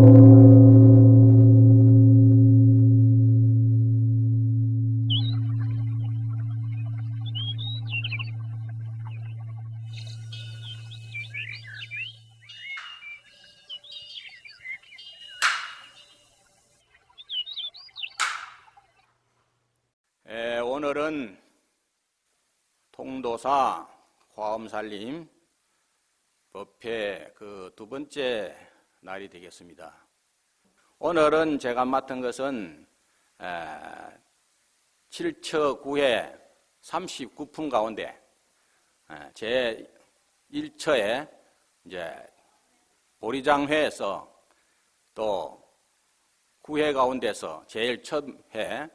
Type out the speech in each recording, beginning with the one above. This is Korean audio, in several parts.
에, 오늘은 통도사 화엄살림 법회 그 두 번째 날이 되겠습니다. 오늘은 제가 맡은 것은 에, 7처 9회 39품 가운데 에, 제 1처에 이제 보리장회에서 또 9회 가운데서 제일 첫 회,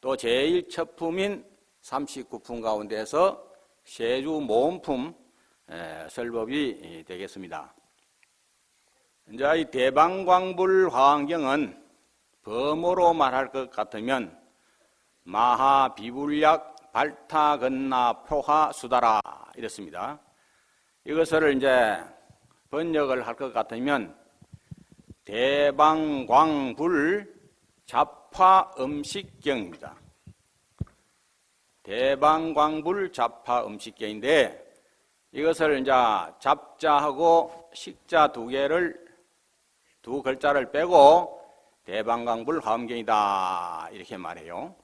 또 제일 첫 품인 39품 가운데서 세주 모음품 설법이 되겠습니다. 이제 이 대방광불 화환경은 범어로 말할 것 같으면 마하 비불약 발타 건나 표하 수다라 이렇습니다. 이것을 이제 번역을 할 것 같으면 대방광불 잡화 음식경입니다. 대방광불 잡화 음식경인데 이것을 이제 잡자하고 식자 두 개를 두 글자를 빼고 대방광불 화엄경이다 이렇게 말해요.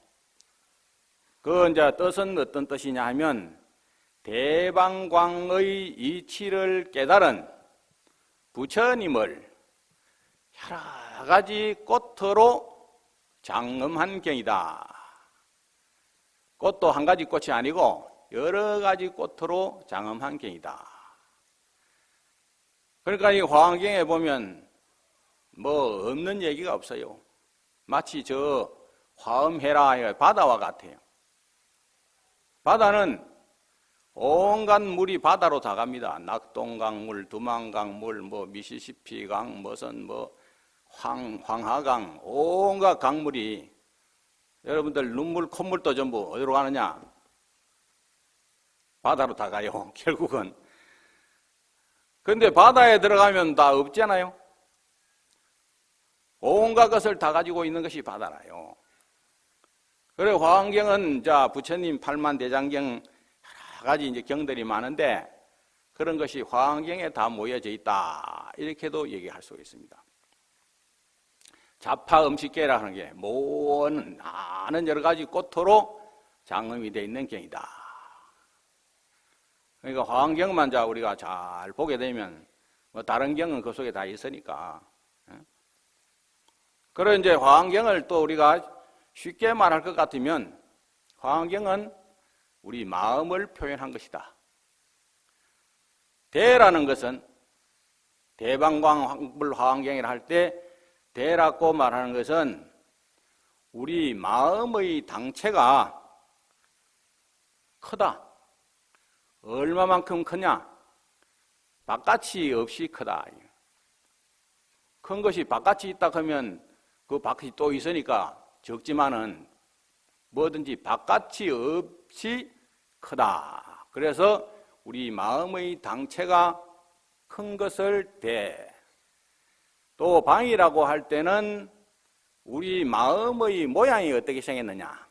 그 이제 뜻은 어떤 뜻이냐 하면 대방광의 이치를 깨달은 부처님을 여러 가지 꽃으로 장엄한 경이다. 꽃도 한 가지 꽃이 아니고 여러 가지 꽃으로 장엄한 경이다. 그러니까 이 화환경에 보면 뭐 없는 얘기가 없어요. 마치 저 화엄해라 바다와 같아요. 바다는 온갖 물이 바다로 다 갑니다. 낙동강물, 두만강물, 뭐 미시시피강, 무슨 뭐 황, 황하강, 온갖 강물이 여러분들 눈물, 콧물도 전부 어디로 가느냐? 바다로 다 가요, 결국은. 근데 바다에 들어가면 다 없잖아요? 온갖 것을 다 가지고 있는 것이 바다라요. 그래, 화환경은, 자, 부처님 팔만 대장경 여러 가지 이제 경들이 많은데 그런 것이 화환경에 다 모여져 있다. 이렇게도 얘기할 수 있습니다. 자파 음식계라 하는 게 모든 많은 여러 가지 꽃으로 장음이 되어 있는 경이다. 그러니까 화환경만 자 우리가 잘 보게 되면 뭐 다른 경은 그 속에 다 있으니까. 예? 그런 이제 화환경을 또 우리가 쉽게 말할 것 같으면 화환경은 우리 마음을 표현한 것이다. 대라는 것은 대방광불 화환경이라 할 때 대라고 말하는 것은 우리 마음의 당체가 크다. 얼마만큼 크냐? 바깥이 없이 크다. 큰 것이 바깥이 있다 하면 그 바깥이 또 있으니까 적지만은 뭐든지 바깥이 없이 크다. 그래서 우리 마음의 당체가 큰 것을 대. 또 방이라고 할 때는 우리 마음의 모양이 어떻게 생겼느냐?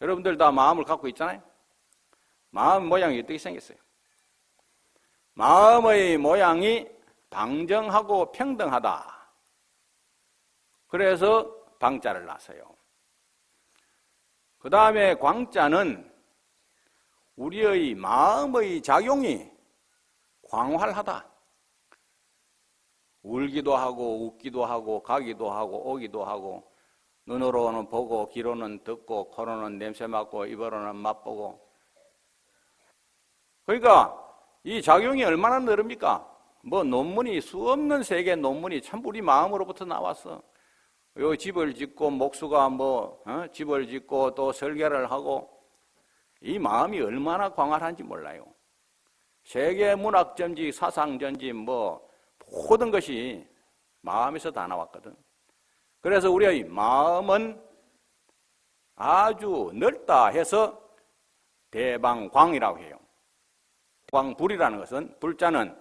여러분들 다 마음을 갖고 있잖아요? 마음 모양이 어떻게 생겼어요? 마음의 모양이 방정하고 평등하다. 그래서 방자를 놨어요. 그 다음에 광자는 우리의 마음의 작용이 광활하다. 울기도 하고 웃기도 하고 가기도 하고 오기도 하고 눈으로는 보고 귀로는 듣고 코로는 냄새 맡고 입으로는 맛보고 그러니까 이 작용이 얼마나 넓습니까? 뭐 논문이 수없는 세계 논문이 참 우리 마음으로부터 나왔어. 요 집을 짓고 목수가 뭐 어? 집을 짓고 또 설계를 하고 이 마음이 얼마나 광활한지 몰라요. 세계 문학 전지, 사상 전지 뭐 모든 것이 마음에서 다 나왔거든. 그래서 우리의 마음은 아주 넓다 해서 대방광이라고 해요. 광불이라는 것은 불자는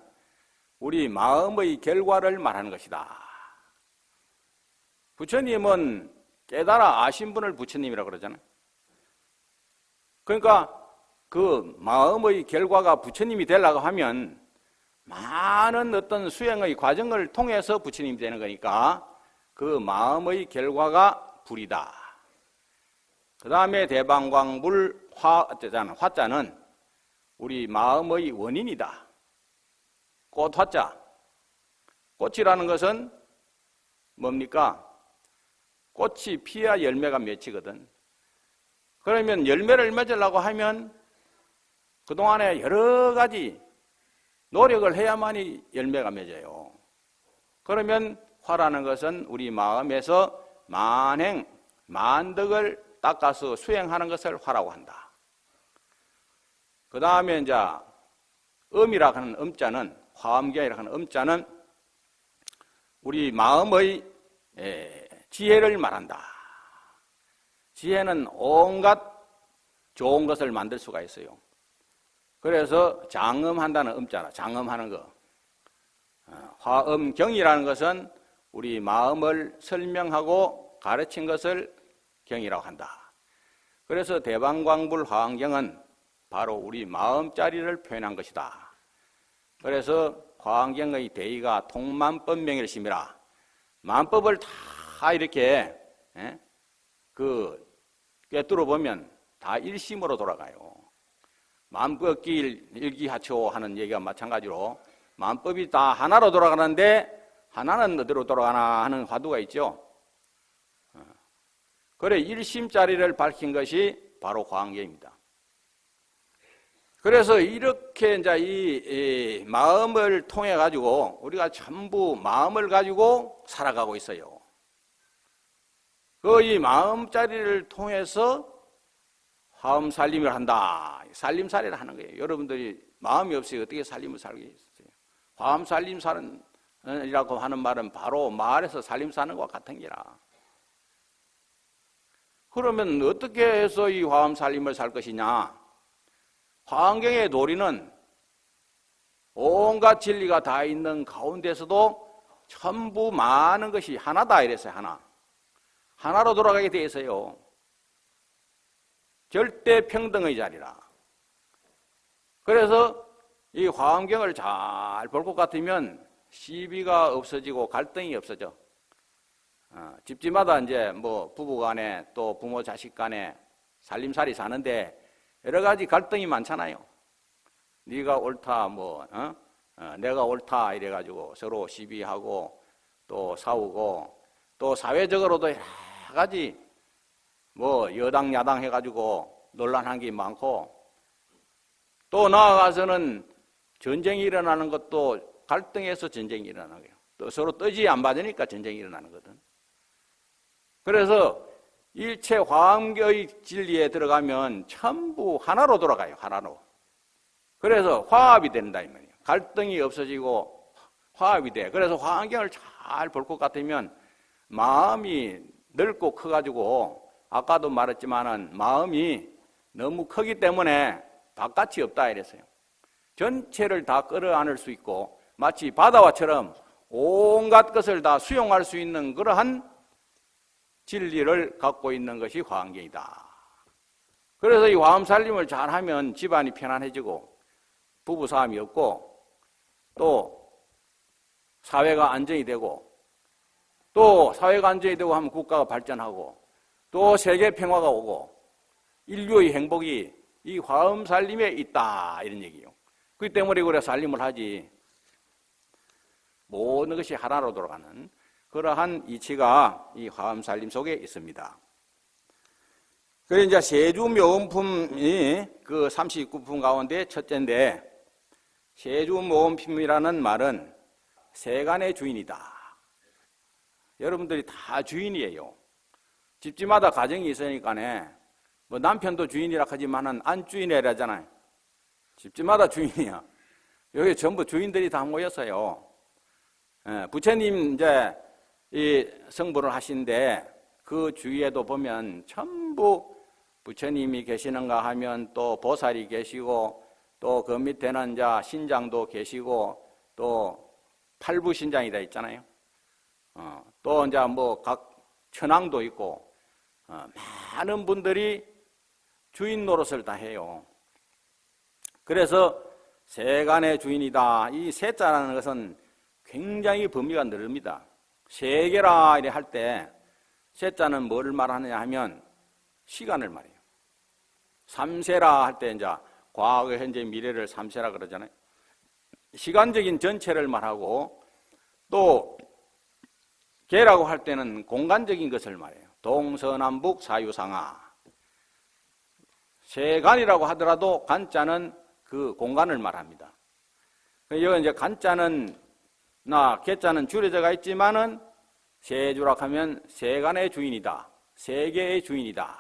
우리 마음의 결과를 말하는 것이다. 부처님은 깨달아 아신 분을 부처님이라고 그러잖아요. 그러니까 그 마음의 결과가 부처님이 되려고 하면 많은 어떤 수행의 과정을 통해서 부처님이 되는 거니까 그 마음의 결과가 불이다. 그 다음에 대방광불 화, 화자는 우리 마음의 원인이다. 꽃 화자. 꽃이라는 것은 뭡니까? 꽃이 피야 열매가 맺히거든. 그러면 열매를 맺으려고 하면 그동안에 여러 가지 노력을 해야만이 열매가 맺어요. 그러면 화라는 것은 우리 마음에서 만행, 만덕을 닦아서 수행하는 것을 화라고 한다. 그 다음에 이제 음이라 하는 음자는 화엄경이라 하는 음자는 우리 마음의 지혜를 말한다. 지혜는 온갖 좋은 것을 만들 수가 있어요. 그래서 장음한다는 음자라 장음하는 거. 어, 화음경이라는 것은 우리 마음을 설명하고 가르친 것을 경이라고 한다. 그래서 대방광불 화환경은 바로 우리 마음자리를 표현한 것이다. 그래서 화환경의 대의가 통만법명일심이라 만법을 다 이렇게 예? 그 꿰뚫어 보면 다 일심으로 돌아가요. 만법길 일기하초 하는 얘기가 마찬가지로 만법이 다 하나로 돌아가는데 하나는 어디로 돌아가나 하는 화두가 있죠. 어. 그래 일심짜리를 밝힌 것이 바로 광계입니다. 그래서 이렇게 이제 이, 이 마음을 통해 가지고 우리가 전부 마음을 가지고 살아가고 있어요. 그 이 마음자리를 통해서 화음 살림을 한다. 살림살이를 하는 거예요. 여러분들이 마음이 없이 어떻게 살림을 살겠어요? 화음 살림 사는 이라고 하는 말은 바로 말에서 살림 사는 것과 같은 기라. 그러면 어떻게 해서 이 화음 살림을 살 것이냐? 화환경의 도리는 온갖 진리가 다 있는 가운데서도 전부 많은 것이 하나다 이랬어요. 하나. 하나로 돌아가게 돼 있어요. 절대 평등의 자리라. 그래서 이 화환경을 잘 볼 것 같으면 시비가 없어지고 갈등이 없어져. 어, 집집마다 이제 뭐 부부 간에 또 부모 자식 간에 살림살이 사는데 여러 가지 갈등이 많잖아요. 네가 옳다 뭐 어? 어, 내가 옳다 이래 가지고 서로 시비하고 또 싸우고 또 사회적으로도 여러 가지 뭐 여당 야당 해 가지고 논란한 게 많고 또 나아가서는 전쟁이 일어나는 것도 갈등에서 전쟁이 일어나고요. 또 서로 뜨지 안 받으니까 전쟁이 일어나는 거든. 그래서 일체 화학의 진리에 들어가면 전부 하나로 돌아가요. 하나로. 그래서 화합이 된다 이 말이에요. 갈등이 없어지고 화합이 돼. 그래서 화환경을 잘 볼 것 같으면 마음이 넓고 커가지고 아까도 말했지만은 마음이 너무 크기 때문에 바깥이 없다 이랬어요. 전체를 다 끌어안을 수 있고 마치 바다와처럼 온갖 것을 다 수용할 수 있는 그러한 진리를 갖고 있는 것이 화환경이다. 그래서 이 화음 살림을 잘하면 집안이 편안해지고 부부 싸움이 없고 또 사회가 안정이 되고 또 사회가 안정이 되고 하면 국가가 발전하고 또 세계 평화가 오고 인류의 행복이 이 화음 살림에 있다 이런 얘기예요. 그렇기 때문에 우리가 살림을 하지 모든 것이 하나로 돌아가는 그러한 이치가 이 화엄 살림 속에 있습니다. 그래 이제 세주 묘음품이 그 39품 가운데 첫째인데 세주 모음품이라는 말은 세간의 주인이다. 여러분들이 다 주인이에요. 집집마다 가정이 있으니까네. 뭐 남편도 주인이라 하지만은 안 주인이라잖아요. 집집마다 주인이야. 여기 전부 주인들이 다 모였어요. 예, 부처님 이제 이 성불을 하신데 그 주위에도 보면 전부 부처님이 계시는가 하면 또 보살이 계시고 또 그 밑에는 이제 신장도 계시고 또 팔부 신장이다 있잖아요. 어, 또 이제 뭐 각 천왕도 있고 어, 많은 분들이 주인 노릇을 다 해요. 그래서 세간의 주인이다. 이 세자라는 것은 굉장히 범위가 넓습니다. 세계라 이래 할 때 세자는 뭐를 말하느냐 하면 시간을 말해요. 삼세라 할 때 이제 과거, 현재, 미래를 삼세라 그러잖아요. 시간적인 전체를 말하고 또 개라고 할 때는 공간적인 것을 말해요. 동서남북 사유상하. 세간이라고 하더라도 간자는 그 공간을 말합니다. 여기 이제 간자는 나 개자는 줄여져가 있지만은 세주락 하면 세간의 주인이다. 세계의 주인이다.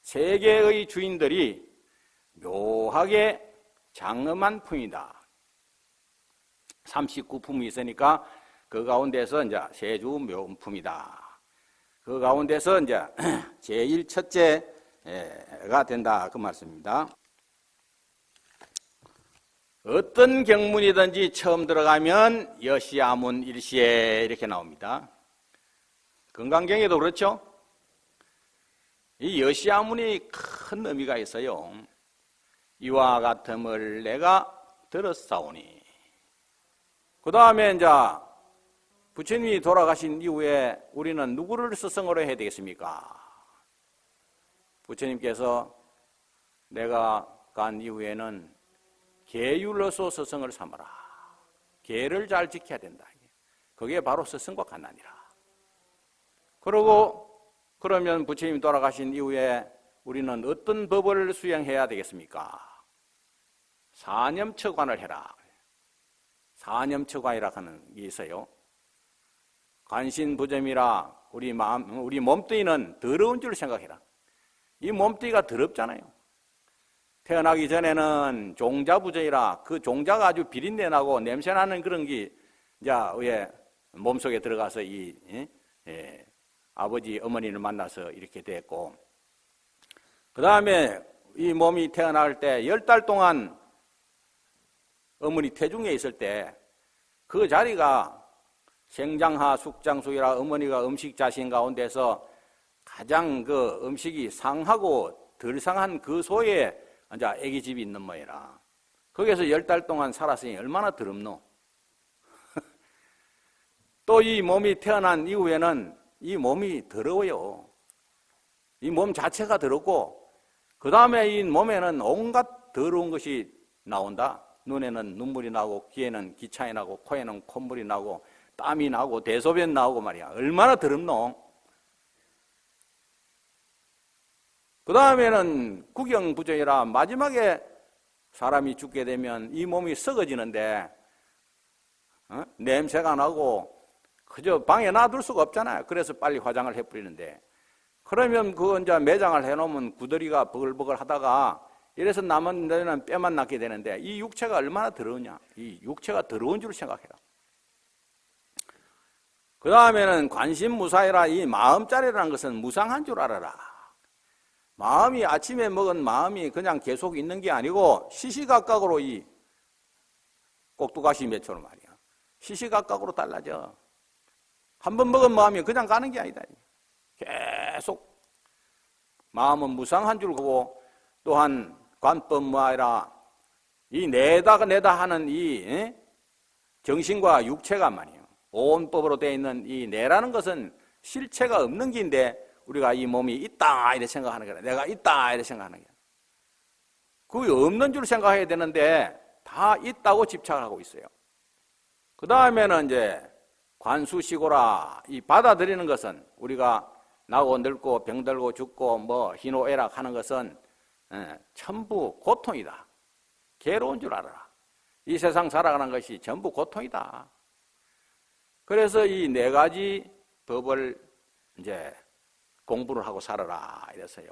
세계의 주인들이 묘하게 장엄한 품이다. 39품이 있으니까 그 가운데서 이제 세주 묘품이다. 그 가운데서 이제 제일 첫째가 된다. 그 말씀입니다. 어떤 경문이든지 처음 들어가면 여시아문 일시에 이렇게 나옵니다. 건강경에도 그렇죠? 이 여시아문이 큰 의미가 있어요. 이와 같음을 내가 들었사오니. 그 다음에 이제 부처님이 돌아가신 이후에 우리는 누구를 스승으로 해야 되겠습니까? 부처님께서 내가 간 이후에는 계율로서 스승을 삼아라. 계를 잘 지켜야 된다. 그게 바로 스승과 간난이라. 그러고 그러면 부처님 돌아가신 이후에 우리는 어떤 법을 수행해야 되겠습니까? 사념처관을 해라. 사념처관이라 하는 게 있어요. 관신부점이라 우리 마음, 우리 몸뚱이는 더러운 줄 생각해라. 이 몸뚱이가 더럽잖아요. 태어나기 전에는 종자부정이라 그 종자가 아주 비린내 나고 냄새 나는 그런 게 이제 왜 몸속에 들어가서 이 예? 예, 아버지 어머니를 만나서 이렇게 됐고 그 다음에 이 몸이 태어날 때 열 달 동안 어머니 태중에 있을 때 그 자리가 생장하 숙장숙이라 어머니가 음식 자신 가운데서 가장 그 음식이 상하고 덜 상한 그 소에 이제 애기 집이 있는 모이라. 거기서 열 달 동안 살았으니 얼마나 더럽노? 또 이 몸이 태어난 이후에는 이 몸이 더러워요. 이 몸 자체가 더럽고, 그 다음에 이 몸에는 온갖 더러운 것이 나온다. 눈에는 눈물이 나고, 귀에는 기차이 나고, 코에는 콧물이 나고, 땀이 나고, 대소변 나오고 말이야. 얼마나 더럽노? 그 다음에는 구경부정이라 마지막에 사람이 죽게 되면 이 몸이 썩어지는데 어? 냄새가 나고 그저 방에 놔둘 수가 없잖아요. 그래서 빨리 화장을 해버리는데 그러면 그 이제 매장을 해놓으면 구더리가 버글버글 하다가 이래서 남은 데는 뼈만 낳게 되는데 이 육체가 얼마나 더러우냐. 이 육체가 더러운 줄 생각해라. 그 다음에는 관심 무사이라 이 마음자리라는 것은 무상한 줄 알아라. 마음이 아침에 먹은 마음이 그냥 계속 있는 게 아니고 시시각각으로 이 꼭두가시 매처럼 말이야. 시시각각으로 달라져. 한 번 먹은 마음이 그냥 가는 게 아니다. 계속 마음은 무상한 줄 보고 또한 관법 무아이라 이 내다가 내다 하는 이 정신과 육체가 말이에요. 온 법으로 되어 있는 이 내라는 것은 실체가 없는 긴데 우리가 이 몸이 있다 이렇게 생각하는 거야. 내가 있다 이렇게 생각하는 거야. 그게 없는 줄 생각해야 되는데 다 있다고 집착하고 있어요. 그 다음에는 이제 관수시고라 이 받아들이는 것은 우리가 나고 늙고 병들고 죽고 뭐 희노애락 하는 것은 예, 전부 고통이다. 괴로운 줄 알아라. 이 세상 살아가는 것이 전부 고통이다. 그래서 이 네 가지 법을 이제 공부를 하고 살아라 이랬어요.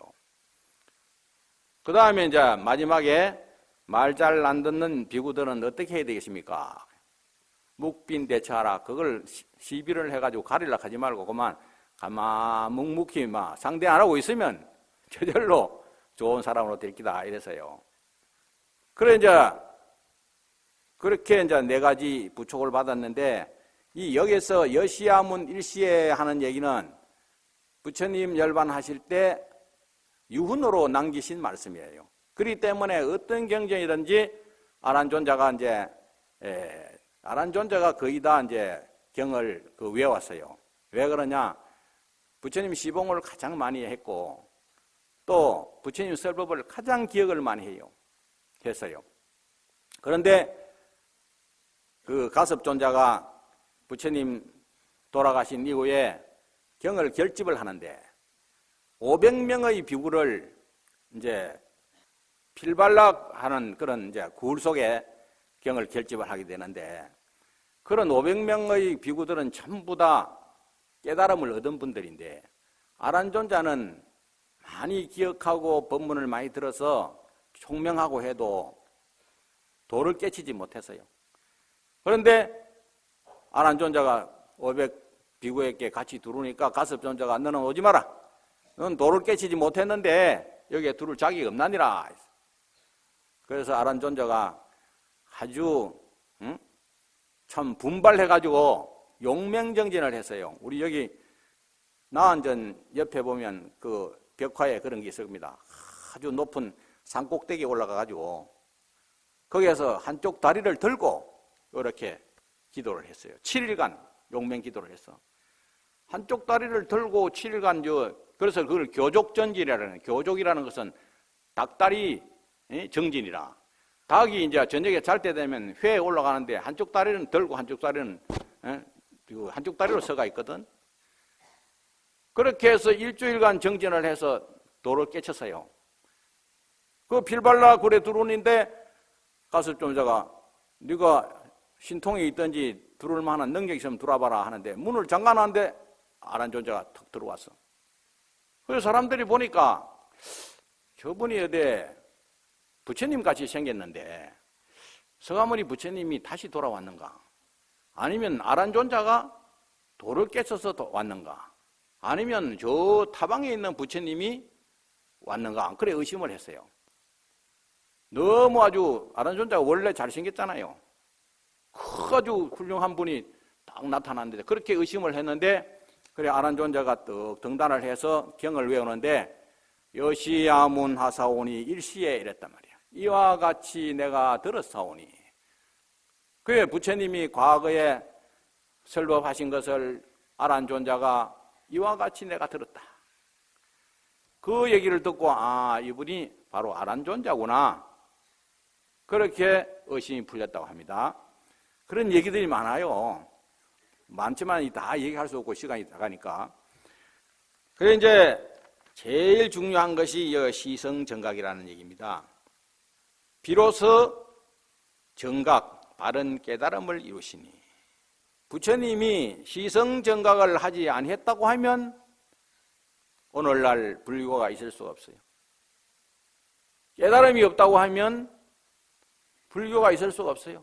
그 다음에 이제 마지막에 말 잘 안 듣는 비구들은 어떻게 해야 되겠습니까? 묵빈 대처하라. 그걸 시비를 해가지고 가리려 하지 말고 그만 가만 묵묵히 막 상대 안 하고 있으면 저절로 좋은 사람으로 될 기다 이래서요. 그래 이제 그렇게 이제 네 가지 부촉을 받았는데 이 여기서 여시야문 일시에 하는 얘기는 부처님 열반하실 때 유훈으로 남기신 말씀이에요. 그렇기 때문에 어떤 경전이든지 아란존자가 이제 에, 아란존자가 거의 다 이제 경을 그 외웠어요. 왜 그러냐? 부처님 시봉을 가장 많이 했고 또 부처님 설법을 가장 기억을 많이 해요. 했어요. 그런데 그 가섭존자가 부처님 돌아가신 이후에 경을 결집을 하는데 500명의 비구를 이제 필발락하는 그런 이제 굴 속에 경을 결집을 하게 되는데 그런 500명의 비구들은 전부 다 깨달음을 얻은 분들인데 아란존자는 많이 기억하고 법문을 많이 들어서 총명하고 해도 도를 깨치지 못했어요. 그런데 아란존자가 500 비구에게 같이 들어오니까 가섭존자가 너는 오지 마라. 넌 도를 깨치지 못했는데 여기에 들을 자격이 없나니라. 그래서 아란존자가 아주 응? 참 분발해가지고 용맹정진을 했어요. 우리 여기 나안전 옆에 보면 그 벽화에 그런 게 있습니다. 아주 높은 산 꼭대기에 올라가가지고 거기에서 한쪽 다리를 들고 이렇게 기도를 했어요. 7일간 용맹 기도를 했어. 한쪽 다리를 들고 7일간 저 그래서 그걸 교족전진이라는 교족이라는 것은 닭다리 정진이라. 닭이 이제 저녁에 잘 때 되면 회에 올라가는데 한쪽 다리는 들고 한쪽 다리는 한쪽 다리로 서가 있거든. 그렇게 해서 일주일간 정진을 해서 도를 깨쳤어요. 그 필발라 굴에 들어오는데 가섭종자가 네가 신통에 있든지 들어올 만한 능력이 있으면 들어와봐라 하는데 문을 잠가놨는데 아란존자가 턱 들어왔어. 그래서 사람들이 보니까 저분이 어디 부처님 같이 생겼는데 서가모니 부처님이 다시 돌아왔는가? 아니면 아란 존자가 돌을 깨쳐서 왔는가? 아니면 저 타방에 있는 부처님이 왔는가? 그래 의심을 했어요. 너무 아주 아란 존자가 원래 잘생겼잖아요. 아주 훌륭한 분이 딱 나타났는데 그렇게 의심을 했는데 그래 아란존자가 떡 등단을 해서 경을 외우는데 여시야문 하사오니 일시에 이랬단 말이야. 이와 같이 내가 들었사오니 그에 부처님이 과거에 설법하신 것을 아란존자가 이와 같이 내가 들었다. 그 얘기를 듣고 아 이분이 바로 아란존자구나. 그렇게 의심이 풀렸다고 합니다. 그런 얘기들이 많아요. 많지만 다 얘기할 수 없고 시간이 나가니까. 그래 이제 제일 중요한 것이 시성 정각이라는 얘기입니다. 비로소 정각, 바른 깨달음을 이루시니 부처님이 시성 정각을 하지 않았다고 하면 오늘날 불교가 있을 수 없어요. 깨달음이 없다고 하면 불교가 있을 수가 없어요.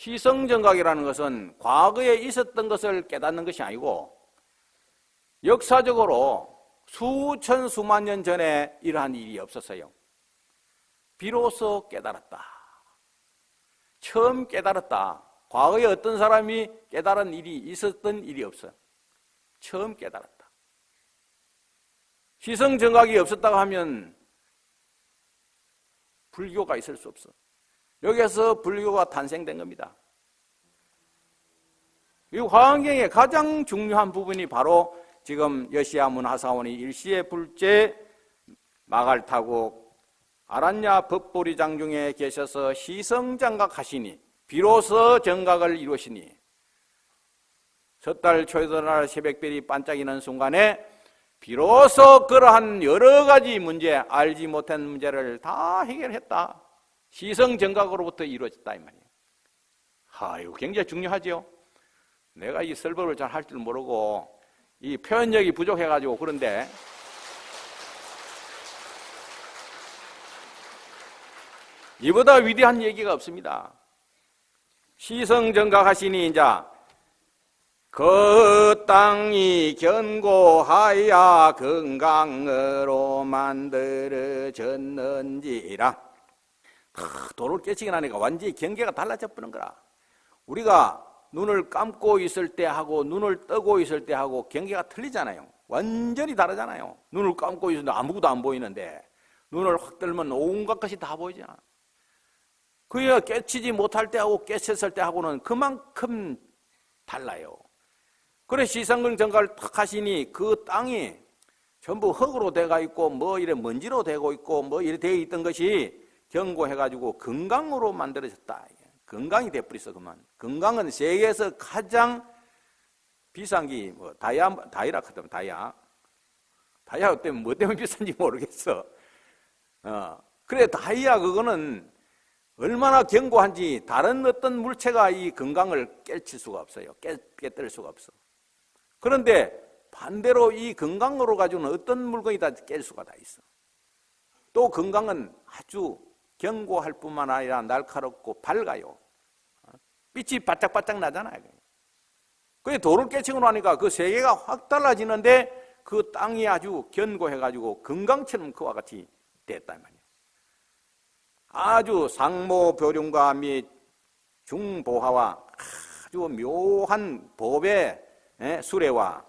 시성정각이라는 것은 과거에 있었던 것을 깨닫는 것이 아니고 역사적으로 수천 수만 년 전에 이러한 일이 없었어요. 비로소 깨달았다. 처음 깨달았다. 과거에 어떤 사람이 깨달은 일이 있었던 일이 없어요. 처음 깨달았다. 시성정각이 없었다고 하면 불교가 있을 수 없어. 여기에서 불교가 탄생된 겁니다. 이 화환경의 가장 중요한 부분이 바로 지금 여시아문 하사원이 일시의 불제 마갈 타고 아란야 법보리 장중에 계셔서 시성장각 하시니 비로소 정각을 이루시니 섣달 초여날 새벽별이 반짝이는 순간에 비로소 그러한 여러 가지 문제 알지 못한 문제를 다 해결했다. 시성 정각으로부터 이루어졌다 이 말이에요. 하, 이거 굉장히 중요하죠. 내가 이 설법을 잘 할 줄 모르고 이 표현력이 부족해가지고 그런데 이보다 위대한 얘기가 없습니다. 시성 정각하시니 이제 그 땅이 견고하여 건강으로 만들어졌는지라 탁 도를 깨치게 나니까 완전히 경계가 달라져 버는 거라. 우리가 눈을 감고 있을 때 하고 눈을 뜨고 있을 때 하고 경계가 틀리잖아요. 완전히 다르잖아요. 눈을 감고 있는데 아무것도 안 보이는데 눈을 확 들면 온갖 것이 다 보이잖아. 그야 깨치지 못할 때하고 깨쳤을 때하고는 그만큼 달라요. 그래 시상근 정가를 탁 하시니 그 땅이 전부 흙으로 돼가 있고 뭐 이래 먼지로 되고 있고 뭐 이래 되어 있던 것이 경고해가지고 건강으로 만들어졌다. 건강이 돼버렸어 그만. 건강은 세계에서 가장 비싼 게 뭐 다이아 다이라 하더만 다이아. 다이아 때문에 뭐 때문에 비싼지 모르겠어. 어 그래 다이아 그거는 얼마나 견고한지 다른 어떤 물체가 이 건강을 깨칠 수가 없어요. 깨, 깨뜨릴 수가 없어. 그런데 반대로 이 건강으로 가지고는 어떤 물건이 다 깰 수가 다 있어. 또 건강은 아주 견고할 뿐만 아니라 날카롭고 밝아요. 빛이 바짝바짝 나잖아요. 그게 돌을 깨치고 나니까 그 세계가 확 달라지는데 그 땅이 아주 견고해가지고 건강처럼 그와 같이 됐단 말이에요. 아주 상모교륜과 및 중보화와 아주 묘한 법의 수레와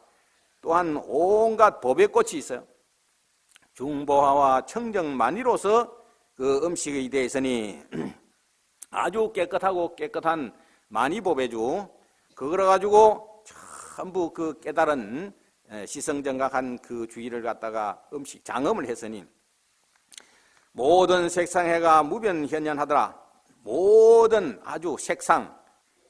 또한 온갖 법의 꽃이 있어요. 중보화와 청정만이로서 그 음식에 대해 있으니 아주 깨끗하고 깨끗한 만이법의주 그걸 가지고 전부 그 깨달은 시성정각한 그 주의를 갖다가 음식 장음을 했으니 모든 색상해가 무변현현하더라. 모든 아주 색상.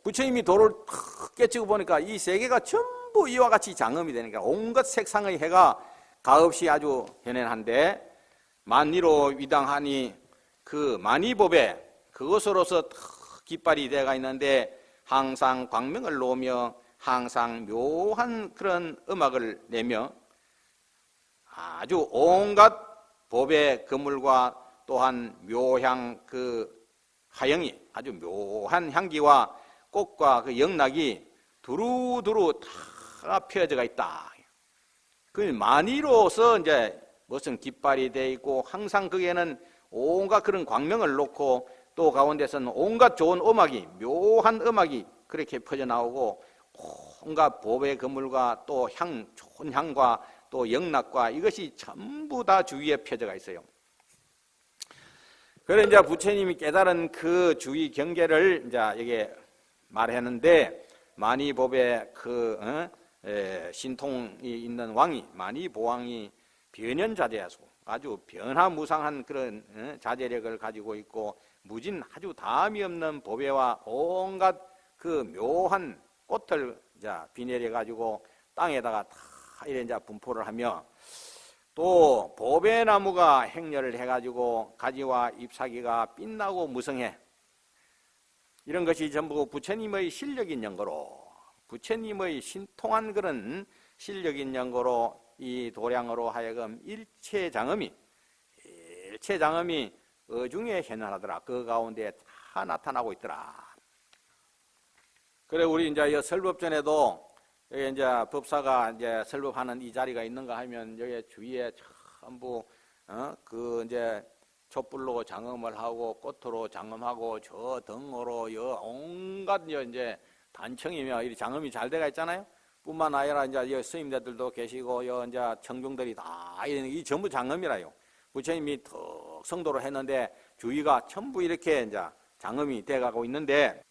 부처님이 도를 탁 깨치고 보니까 이 세계가 전부 이와 같이 장음이 되니까 온갖 색상의 해가 가없이 아주 현현한데 만리로 위당하니 그 만이법에 그것으로서 깃발이 되가 있는데 항상 광명을 놓으며 항상 묘한 그런 음악을 내며 아주 온갖 법의 그물과 또한 묘향 그 하영이 아주 묘한 향기와 꽃과 그 영락이 두루두루 다 펴져가 있다. 그 만이로서 이제 무슨 깃발이 돼 있고 항상 거기에는 온갖 그런 광명을 놓고 또 가운데서는 온갖 좋은 음악이 묘한 음악이 그렇게 퍼져 나오고 온갖 보배 그물과 또 향 좋은 향과 또 영락과 이것이 전부 다 주위에 펴져가 있어요. 그래 이제 부처님이 깨달은 그 주위 경계를 이제 여기 말했는데 만이법의 그 어? 에, 신통이 있는 왕이 만이보왕이 변연자재하고 아주 변화무상한 그런 어? 자제력을 가지고 있고 무진 아주 다음이 없는 보배와 온갖 그 묘한 꽃을 자 비내려 가지고 땅에다가 다 이래 이제 분포를 하며 또 보배나무가 행렬을 해가지고 가지와 잎사귀가 빛나고 무성해 이런 것이 전부 부처님의 실력인 연거로 부처님의 신통한 그런 실력인 연거로 이 도량으로 하여금 일체 장엄이 일체 장엄이 어중에 현현하더라. 그 가운데 다 나타나고 있더라. 그래 우리 이제 설법전에도 여기 이제 법사가 이제 설법하는 이 자리가 있는가 하면 여기 주위에 전부 어? 그 이제 촛불로 장엄을 하고 꽃으로 장엄하고 저 등으로 여 온갖 이제 단청이며 이 장엄이 잘 돼가 있잖아요. 뿐만 아니라 이제 스님들도 계시고 여 이제 청중들이 다이 전부 장엄이라요. 부처님이 턱 성도로 했는데 주위가 전부 이렇게 이제 장엄이 돼가고 있는데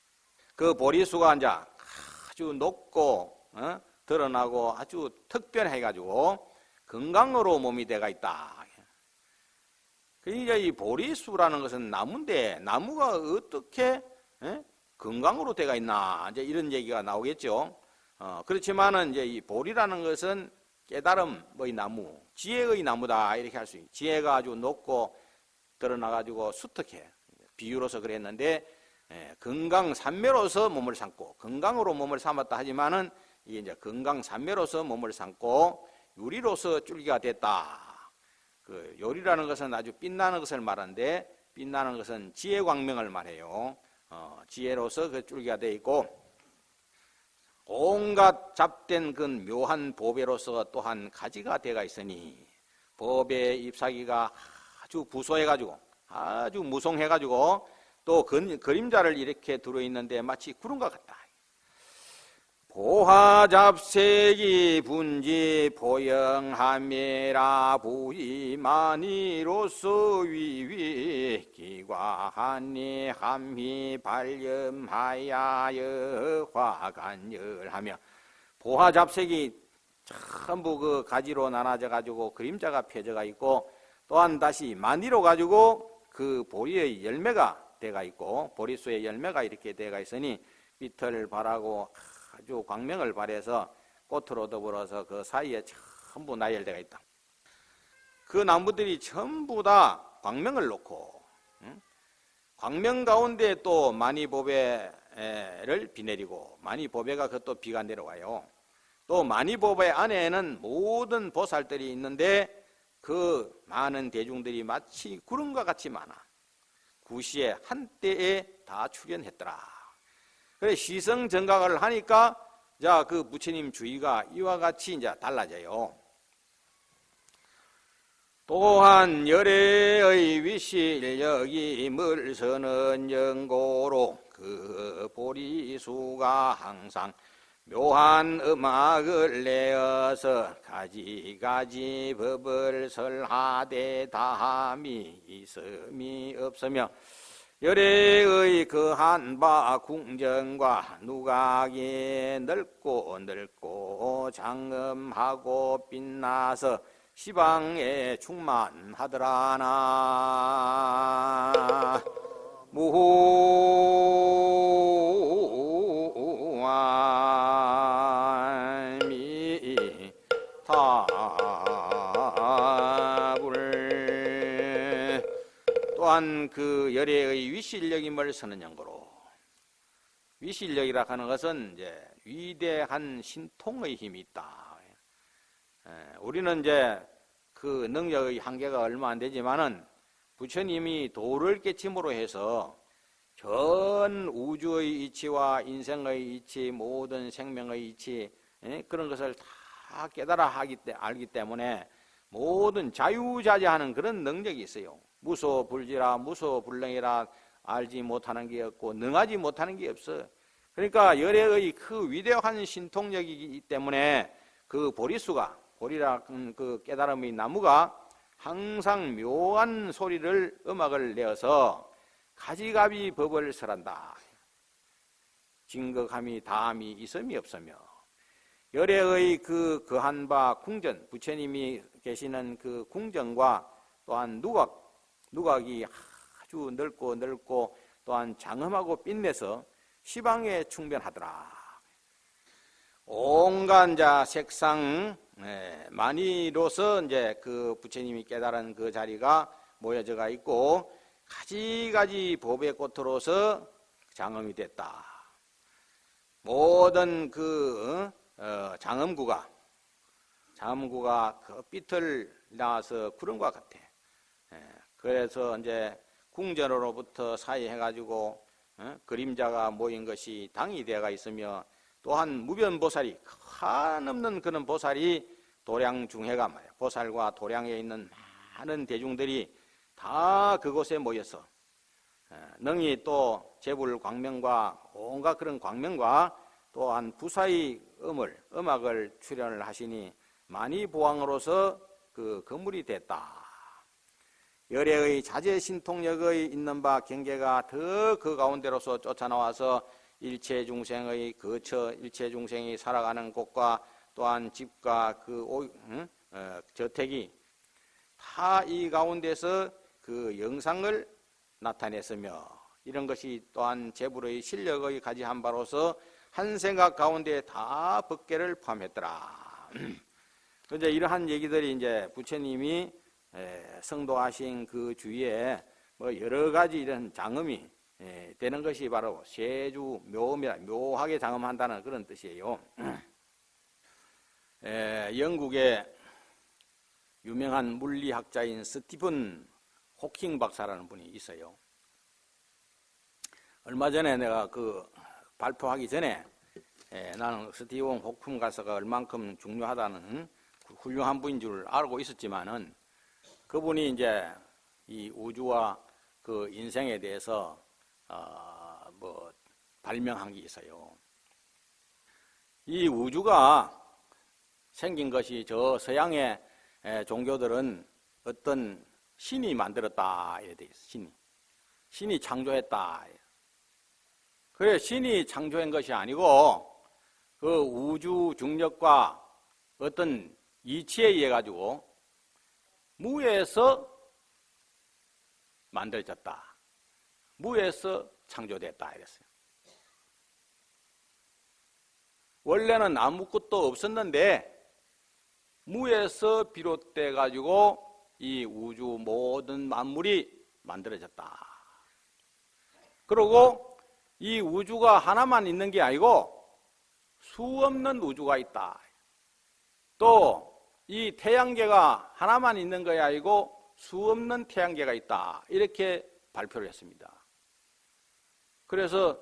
그 보리수가 이제 아주 높고 어? 드러나고 아주 특별해가지고 건강으로 몸이 돼가 있다. 그러니까 이 보리수라는 것은 나무인데 나무가 어떻게 에? 건강으로 돼가 있나 이제 이런 얘기가 나오겠죠. 어, 그렇지만은 이제 이 보리라는 것은 깨달음의 나무, 지혜의 나무다 이렇게 할 수 있. 지혜가 아주 높고 드러나가지고 수특해 비유로서 그랬는데 예, 건강 산매로서 몸을 삼고 건강으로 몸을 삼았다 하지만은 이게 이제 건강 산매로서 몸을 삼고 유리로서 줄기가 됐다. 그 요리라는 것은 아주 빛나는 것을 말하는데 빛나는 것은 지혜 광명을 말해요. 어, 지혜로서 그 줄기가 돼 있고 온갖 잡된 그 묘한 보배로서 또한 가지가 되가 있으니 법의 잎사귀가 아주 부소해가지고 아주 무성해가지고 또 그, 그림자를 이렇게 들어있는데 마치 구름과 같다. 보화잡색이 분지 보영함이라 부이만이로서 위위 기과하니 함히 발염하야여 화간열하며 보화잡색이 전부 그 가지로 나눠져 가지고 그림자가 펴져가 있고 또한 다시 만이로 가지고 그 보리의 열매가 돼가 있고 보리수의 열매가 이렇게 돼가 있으니 빛을 발하고 아주 광명을 발해서 꽃으로 더불어서 그 사이에 전부 나열되어 있다. 그 나무들이 전부 다 광명을 놓고 응? 광명 가운데 또 마니보배를 비 내리고 마니보배가 그것도 비가 내려와요. 또 마니보배 안에는 모든 보살들이 있는데 그 많은 대중들이 마치 구름과 같이 많아. 구시에 한때에 다 출연했더라. 그래 시성 정각을 하니까 자 그 부처님 주의가 이와 같이 이제 달라져요. 또한 열애의 위실력이 물서는 연고로 그 보리수가 항상 묘한 음악을 내어서 가지가지 법을 설하되 다함이 있음이 없으며 열애의 그 한바 궁정과 누각이 넓고 넓고 장엄하고 빛나서 시방에 충만하더라나. 무함이 또한 그 열애의 위실력임을 연고로 위실력이라 하는 것은 이제 위대한 신통의 힘이 있다. 우리는 이제 그 능력의 한계가 얼마 안 되지만은 부처님이 도를 깨침으로 해서 전 우주의 이치와 인생의 이치, 모든 생명의 이치 그런 것을 다 깨달아 하기 때 알기 때문에 모든 자유자재하는 그런 능력이 있어요. 무소불지라 무소불능이라 알지 못하는 게 없고 능하지 못하는 게 없어. 그러니까 열애의 그 위대한 신통력이기 때문에 그 보리수가 보리라 그 깨달음의 나무가 항상 묘한 소리를 음악을 내어서 가지가비 법을 설한다. 증거감이 다함이 있음이 없으며 열애의 그 거한 바 궁전 부처님이 계시는 그 궁전과 또한 누각 누각이 아주 넓고 넓고 또한 장엄하고 빛내서 시방에 충변하더라. 온갖 자 색상 네, 많이로서 이제 그 부처님이 깨달은 그 자리가 모여져가 있고 가지가지 보배 꽃으로서 장엄이 됐다. 모든 그 어, 장엄구가 장엄구가 그 빛을 나와서 구름과 같아. 그래서 이제 궁전으로부터 사이해가지고 어? 그림자가 모인 것이 당이 되어가 있으며 또한 무변보살이 한없는 그런 보살이 도량 중해가 말이야. 보살과 도량에 있는 많은 대중들이 다 그곳에 모여서 능히 또 재불 광명과 온갖 그런 광명과 또한 부사의 음을 음악을 출연을 하시니 많이 보왕으로서 그 건물이 됐다. 열애의 자제 신통력의 있는 바 경계가 더 그 가운데로서 쫓아나와서 일체 중생의 거처, 일체 중생이 살아가는 곳과 또한 집과 그 오, 응? 어, 저택이 다 이 가운데서 그 영상을 나타냈으며 이런 것이 또한 제불의 실력의 가지 한 바로서 한 생각 가운데 다 법계를 포함했더라. 그런데 이러한 얘기들이 이제 부처님이 성도하신 그 주위에 뭐 여러 가지 이런 장엄이 되는 것이 바로 세주 묘미라 묘하게 장엄한다는 그런 뜻이에요. 영국의 유명한 물리학자인 스티븐 호킹 박사라는 분이 있어요. 얼마 전에 내가 그 발표하기 전에 나는 스티븐 호킹 박사가 얼만큼 중요하다는 훌륭한 분인 줄 알고 있었지만은 그분이 이제 이 우주와 그 인생에 대해서 어, 뭐 발명한 게 있어요. 이 우주가 생긴 것이 저 서양의 에, 종교들은 어떤 신이 만들었다 이래 돼 있어. 신이 신이 창조했다. 그래 신이 창조한 것이 아니고 그 우주 중력과 어떤 이치에 의해 가지고 무에서 만들어졌다. 무에서 창조됐다 이랬어요. 원래는 아무것도 없었는데 무에서 비롯돼 가지고 이 우주 모든 만물이 만들어졌다. 그리고 이 우주가 하나만 있는 게 아니고 수 없는 우주가 있다. 또 이 태양계가 하나만 있는 것이 아니고 수 없는 태양계가 있다. 이렇게 발표를 했습니다. 그래서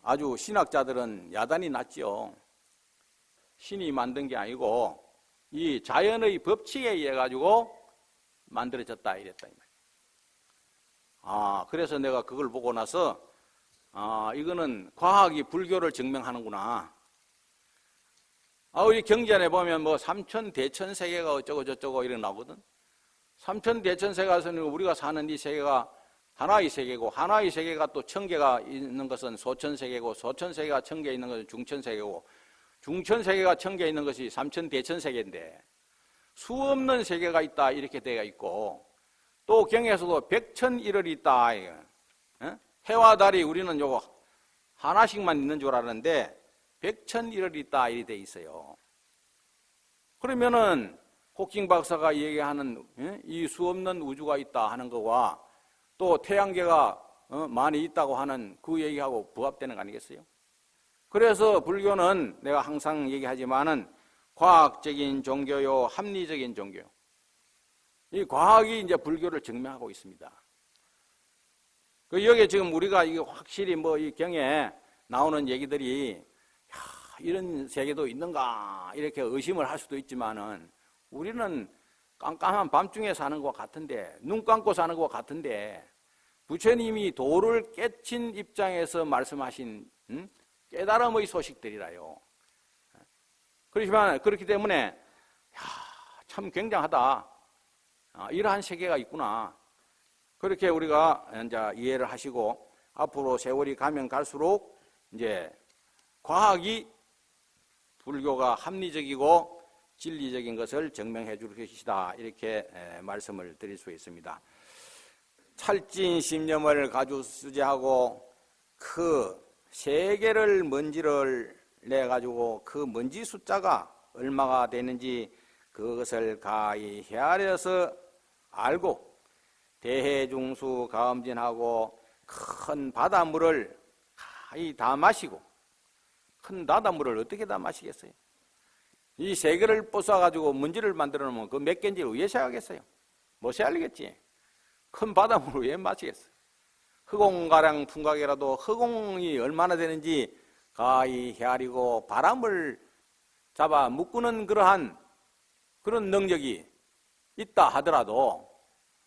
아주 신학자들은 야단이 났지요. 신이 만든 게 아니고 이 자연의 법칙에 의해 가지고 만들어졌다 이랬다. 아 그래서 내가 그걸 보고 나서 아 이거는 과학이 불교를 증명하는구나. 아 우리 경전에 보면 뭐 삼천 대천 세계가 어쩌고 저쩌고 이런 나거든. 삼천 대천 세계에서는 우리가 사는 이 세계가 하나의 세계고 하나의 세계가 또천 개가 있는 것은 소천 세계고 소천 세계가 천개 있는 것은 중천 세계고 중천 세계가 천개 있는 것이 삼천 대천 세계인데 수 없는 세계가 있다 이렇게 되어 있고 또 경에서도 백천일월이 있다. 어? 해와 달이 우리는 요거 하나씩만 있는 줄 알았는데 백천일월이 있다 이렇게 돼 있어요. 그러면은 호킹 박사가 얘기하는 예? 이 수없는 우주가 있다 하는 거와 또 태양계가 어, 많이 있다고 하는 그 얘기하고 부합되는 거 아니겠어요? 그래서 불교는 내가 항상 얘기하지만은 과학적인 종교요, 합리적인 종교. 이 과학이 이제 불교를 증명하고 있습니다. 그 여기 지금 우리가 이게 확실히 뭐 이 경에 나오는 얘기들이 야, 이런 세계도 있는가 이렇게 의심을 할 수도 있지만은 우리는 깜깜한 밤중에 사는 것 같은데 눈 감고 사는 것 같은데 부처님이 도를 깨친 입장에서 말씀하신 음? 깨달음의 소식들이라요. 그렇지만 그렇기 때문에 야, 참 굉장하다. 아, 이러한 세계가 있구나. 그렇게 우리가 이제 이해를 하시고 앞으로 세월이 가면 갈수록 이제 과학이 불교가 합리적이고 진리적인 것을 증명해 줄 것이다. 이렇게 말씀을 드릴 수 있습니다. 찰진 신념을 가지고 수제하고 그 세계를 먼지를 내 가지고 그 먼지 숫자가 얼마가 되는지 그것을 가히 헤아려서 알고 대해중수 가음진하고 큰 바닷물을 가히 다 마시고 큰 바닷물을 어떻게 다 마시겠어요? 이 세계를 부숴가지고 먼지를 만들어 놓으면 그 몇 개인지를 왜 세하겠어요? 못 세 알겠지. 큰 바닷물을 왜 마시겠어요? 흑공가량 풍각이라도 흑공이 얼마나 되는지 가히 헤아리고 바람을 잡아 묶는 그러한 그런 능력이 있다 하더라도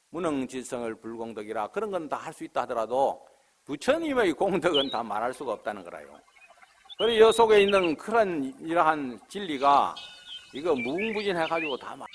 무능지성을 불공덕이라 그런 건 다 할 수 있다 하더라도 부처님의 공덕은 다 말할 수가 없다는 거라요. 그리고 이 속에 있는 그런 이러한 진리가 이거 무궁무진해가지고 다 말.